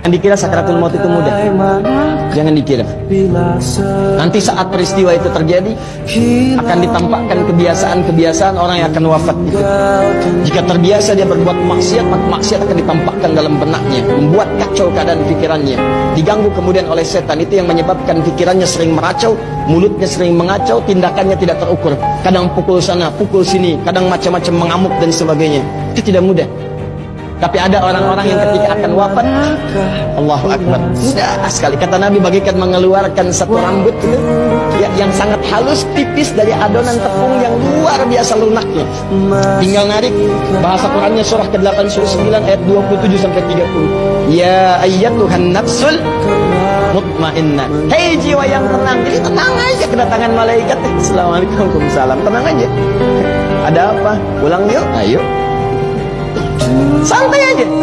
Jangan dikira sakaratul maut itu mudah. Jangan dikira. Nanti saat peristiwa itu terjadi, akan ditampakkan kebiasaan-kebiasaan orang yang akan wafat itu. Jika terbiasa dia berbuat maksiat, maka maksiat akan ditampakkan dalam benaknya, membuat kacau keadaan pikirannya. Diganggu kemudian oleh setan, itu yang menyebabkan pikirannya sering meracau, mulutnya sering mengacau, tindakannya tidak terukur. Kadang pukul sana, pukul sini, kadang macam-macam mengamuk dan sebagainya. Itu tidak mudah. Tapi ada orang-orang yang ketika akan wafat Allahu Akbar. Mudah sekali Kata Nabi bagikan mengeluarkan satu rambut itu ya, Yang sangat halus tipis dari adonan tepung yang luar biasa lunaknya. Tinggal narik Bahasa Qurannya surah ke-8 surah 9 ayat 27 sampai 30 Ya ayyatuhan nafsul mutmainnah Hei jiwa yang tenang Jadi tenang aja kedatangan malaikat. Assalamualaikum Waalaikumsalam. Tenang aja. Ada apa? Pulang yuk. Ayo Santai aja.